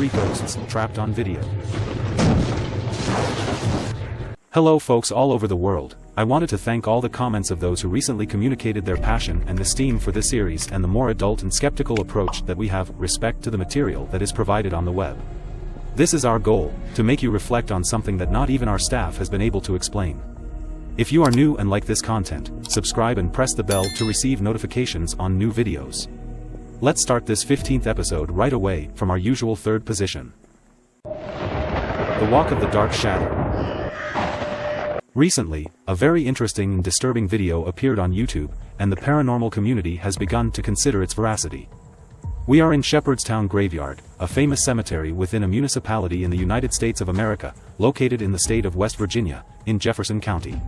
three ghosts trapped on video. Hello folks all over the world, I wanted to thank all the comments of those who recently communicated their passion and esteem for this series and the more adult and skeptical approach that we have respect to the material that is provided on the web. This is our goal, to make you reflect on something that not even our staff has been able to explain. If you are new and like this content, subscribe and press the bell to receive notifications on new videos. Let's start this 15th episode right away from our usual third position. The Walk of the Dark Shadow. Recently, a very interesting and disturbing video appeared on YouTube, and the paranormal community has begun to consider its veracity. We are in Shepherdstown Graveyard, a famous cemetery within a municipality in the United States of America, located in the state of West Virginia, in Jefferson County.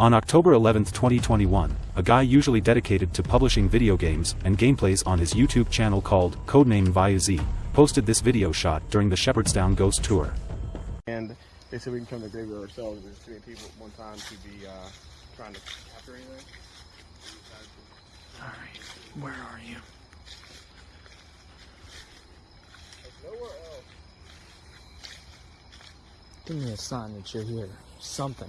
On October 11, 2021, a guy usually dedicated to publishing video games and gameplays on his YouTube channel called Codename VayuZ, posted this video shot during the Shepherdstown Ghost Tour. And they said we can come to the graveyard ourselves. There's too many people at one time to be uh, trying to capture anything. Alright, where are you? Nowhere else. Give me a sign that you're here. Something.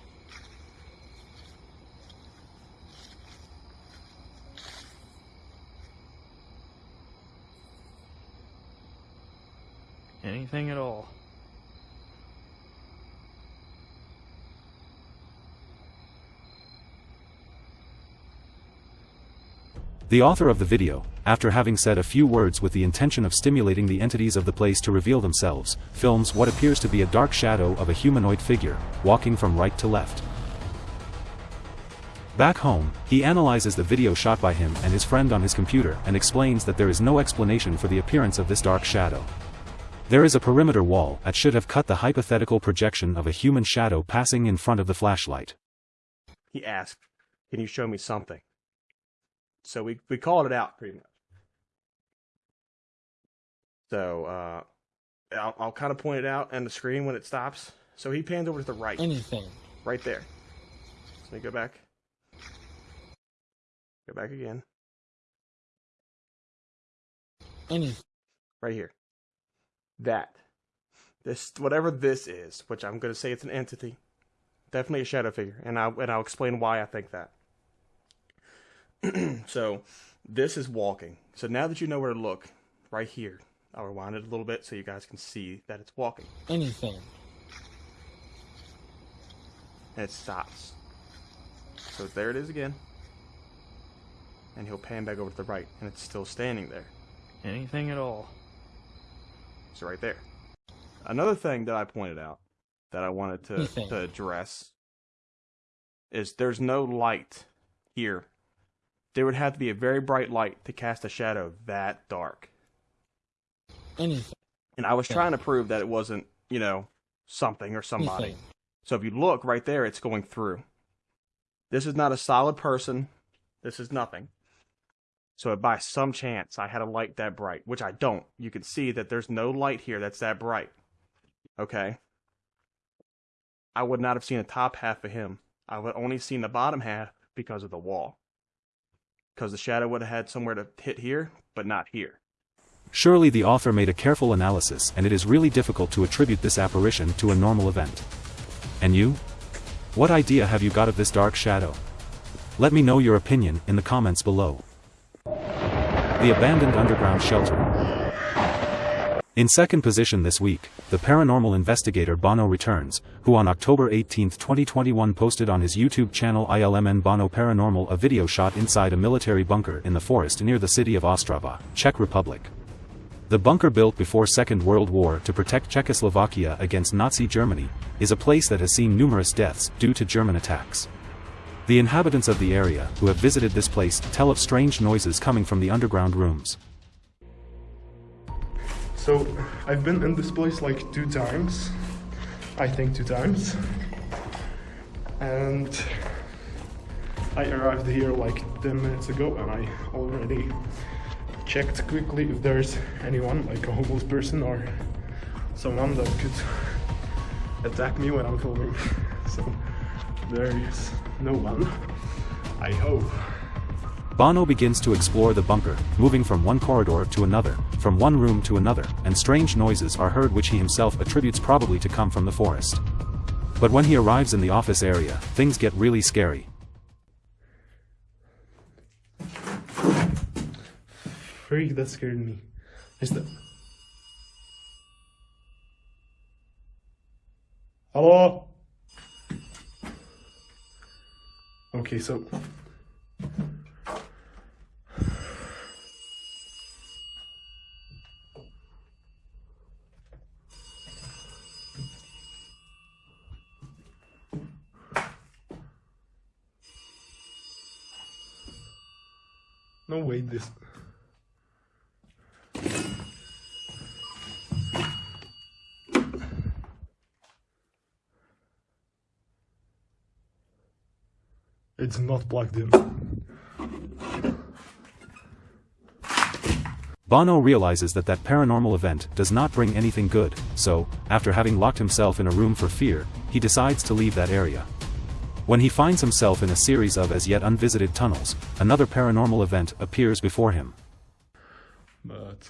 Anything at all. The author of the video, after having said a few words with the intention of stimulating the entities of the place to reveal themselves, films what appears to be a dark shadow of a humanoid figure, walking from right to left. Back home, he analyzes the video shot by him and his friend on his computer and explains that there is no explanation for the appearance of this dark shadow. There is a perimeter wall that should have cut the hypothetical projection of a human shadow passing in front of the flashlight. He asked, "Can you show me something?" So we we called it out pretty much. So uh, I'll, I'll kind of point it out on the screen when it stops. So he pans over to the right, Anything. right there. Let me go back. Go back again, Anything. right here. That, this whatever this is, which I'm going to say it's an entity, definitely a shadow figure, and I and I'll explain why I think that. so this is walking. So now that you know where to look, right here, I'll rewind it a little bit so you guys can see that it's walking. Anything. And it stops. So there it is again. And he'll pan back over to the right, and it's still standing there. Anything at all. So right there. Another thing that I pointed out that I wanted to, Anything. to address is there's no light here. There would have to be a very bright light to cast a shadow that dark. Anything. And I was trying to prove that it wasn't, you know, something or somebody. Anything. So if you look right there, it's going through. This is not a solid person. This is nothing. So by some chance, I had a light that bright, which I don't. You can see that there's no light here that's that bright. Okay. I would not have seen the top half of him. I would only seen the bottom half because of the wall. Because the shadow would have had somewhere to hit here, but not here. Surely the author made a careful analysis and it is really difficult to attribute this apparition to a normal event. And you? What idea have you got of this dark shadow? Let me know your opinion in the comments below. The Abandoned Underground Shelter In second position this week, the paranormal investigator Bono returns, who on October 18, 2021 posted on his YouTube channel ILMN Bono Paranormal a video shot inside a military bunker in the forest near the city of Ostrava, Czech Republic. The bunker built before Second World War to protect Czechoslovakia against Nazi Germany, is a place that has seen numerous deaths due to German attacks. The inhabitants of the area who have visited this place tell of strange noises coming from the underground rooms. So I've been in this place like two times, I think two times, and I arrived here like 10 minutes ago and I already checked quickly if there's anyone, like a homeless person or someone that could attack me when I'm filming. So there is no one, I hope. Bono begins to explore the bunker, moving from one corridor to another, from one room to another, and strange noises are heard which he himself attributes probably to come from the forest. But when he arrives in the office area, things get really scary. Freak, that scared me. Is that... Hello? Okay, so... No, wait, this... It's not plugged in. Bono realizes that that paranormal event does not bring anything good, so, after having locked himself in a room for fear, he decides to leave that area. When he finds himself in a series of as yet unvisited tunnels, another paranormal event appears before him. But...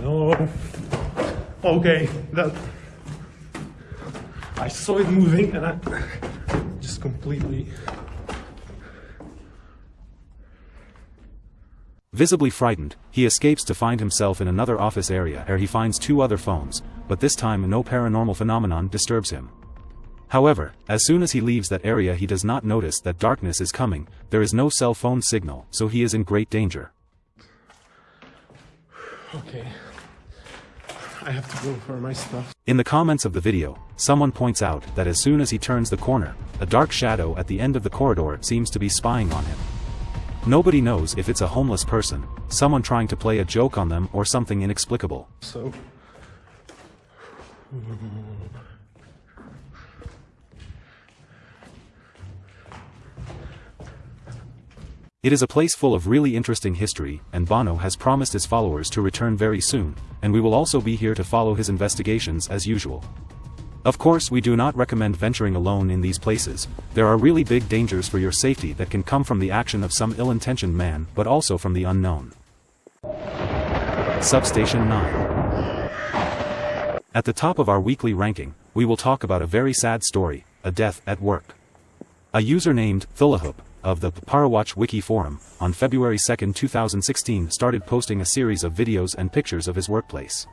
No. Okay, that... I saw it moving and I just completely... Visibly frightened, he escapes to find himself in another office area where he finds two other phones, but this time no paranormal phenomenon disturbs him. However, as soon as he leaves that area he does not notice that darkness is coming, there is no cell phone signal, so he is in great danger. Okay. I have to go for my stuff. In the comments of the video, someone points out that as soon as he turns the corner, a dark shadow at the end of the corridor seems to be spying on him. Nobody knows if it's a homeless person, someone trying to play a joke on them or something inexplicable. So... It is a place full of really interesting history, and Bono has promised his followers to return very soon, and we will also be here to follow his investigations as usual. Of course we do not recommend venturing alone in these places, there are really big dangers for your safety that can come from the action of some ill-intentioned man but also from the unknown. Substation 9 At the top of our weekly ranking, we will talk about a very sad story, a death at work. A user named Thulahoop of the Parawatch Wiki forum, on February 2, 2016 started posting a series of videos and pictures of his workplace.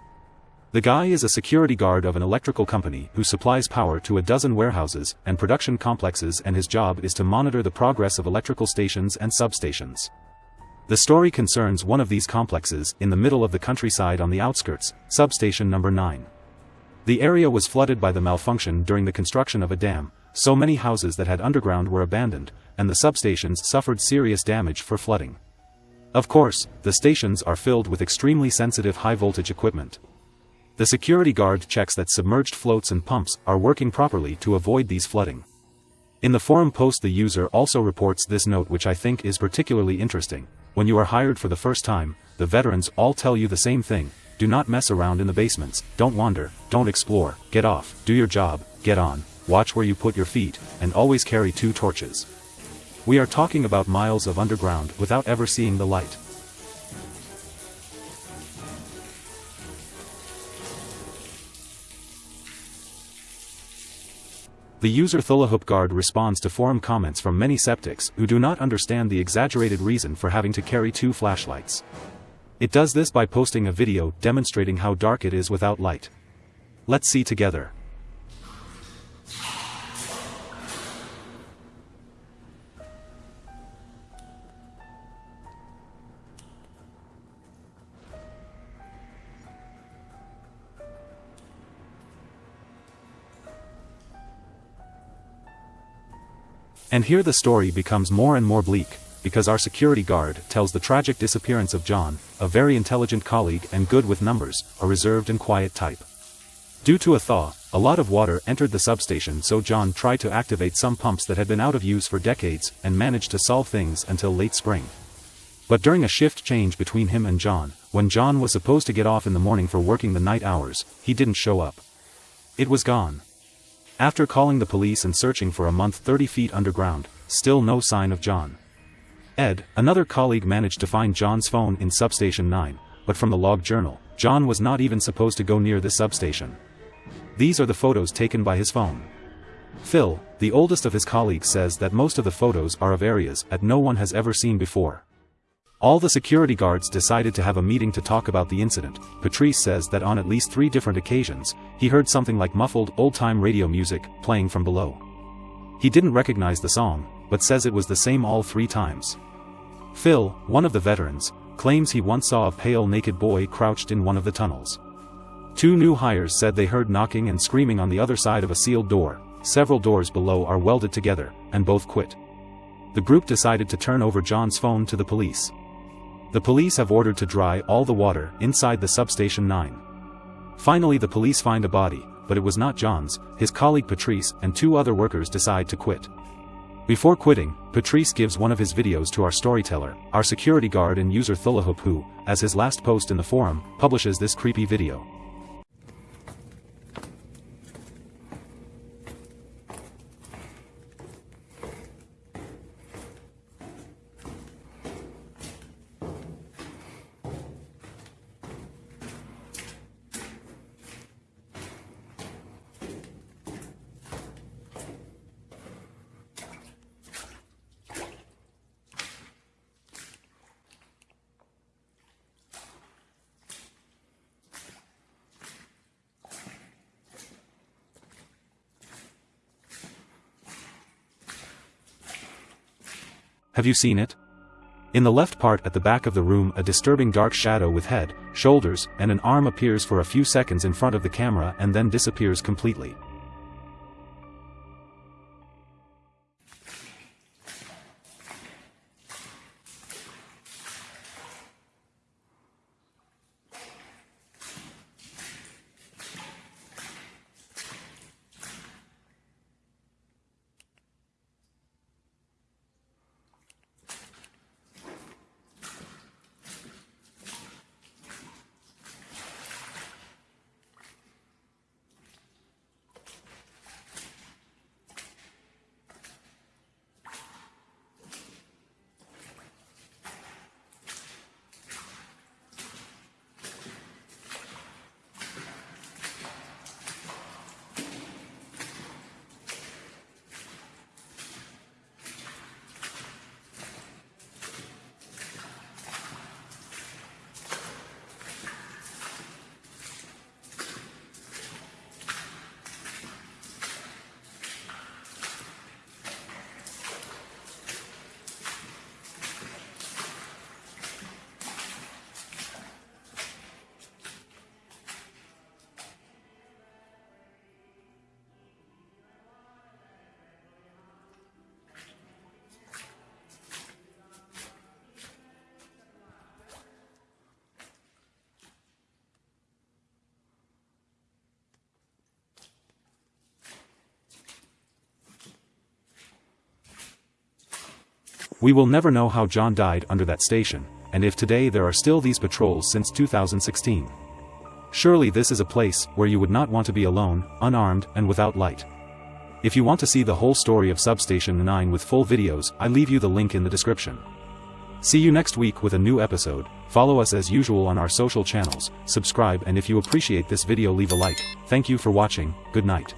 The guy is a security guard of an electrical company who supplies power to a dozen warehouses and production complexes and his job is to monitor the progress of electrical stations and substations. The story concerns one of these complexes in the middle of the countryside on the outskirts, substation number 9. The area was flooded by the malfunction during the construction of a dam, so many houses that had underground were abandoned, and the substations suffered serious damage for flooding. Of course, the stations are filled with extremely sensitive high-voltage equipment. The security guard checks that submerged floats and pumps are working properly to avoid these flooding. In the forum post the user also reports this note which I think is particularly interesting. When you are hired for the first time, the veterans all tell you the same thing, do not mess around in the basements, don't wander, don't explore, get off, do your job, get on, watch where you put your feet, and always carry two torches. We are talking about miles of underground without ever seeing the light. The user Thulahoop Guard responds to forum comments from many septics who do not understand the exaggerated reason for having to carry two flashlights. It does this by posting a video demonstrating how dark it is without light. Let's see together. And here the story becomes more and more bleak, because our security guard tells the tragic disappearance of John, a very intelligent colleague and good with numbers, a reserved and quiet type. Due to a thaw, a lot of water entered the substation so John tried to activate some pumps that had been out of use for decades and managed to solve things until late spring. But during a shift change between him and John, when John was supposed to get off in the morning for working the night hours, he didn't show up. It was gone. After calling the police and searching for a month 30 feet underground, still no sign of John. Ed, another colleague managed to find John's phone in Substation 9, but from the log journal, John was not even supposed to go near this substation. These are the photos taken by his phone. Phil, the oldest of his colleagues says that most of the photos are of areas that no one has ever seen before. All the security guards decided to have a meeting to talk about the incident. Patrice says that on at least three different occasions, he heard something like muffled old-time radio music playing from below. He didn't recognize the song, but says it was the same all three times. Phil, one of the veterans, claims he once saw a pale naked boy crouched in one of the tunnels. Two new hires said they heard knocking and screaming on the other side of a sealed door, several doors below are welded together, and both quit. The group decided to turn over John's phone to the police. The police have ordered to dry all the water inside the substation 9. Finally the police find a body, but it was not John's, his colleague Patrice and two other workers decide to quit. Before quitting, Patrice gives one of his videos to our storyteller, our security guard and user Thulahoop who, as his last post in the forum, publishes this creepy video. Have you seen it? In the left part at the back of the room a disturbing dark shadow with head, shoulders, and an arm appears for a few seconds in front of the camera and then disappears completely. We will never know how John died under that station, and if today there are still these patrols since 2016. Surely this is a place where you would not want to be alone, unarmed, and without light. If you want to see the whole story of Substation 9 with full videos, I leave you the link in the description. See you next week with a new episode, follow us as usual on our social channels, subscribe and if you appreciate this video leave a like, thank you for watching, good night.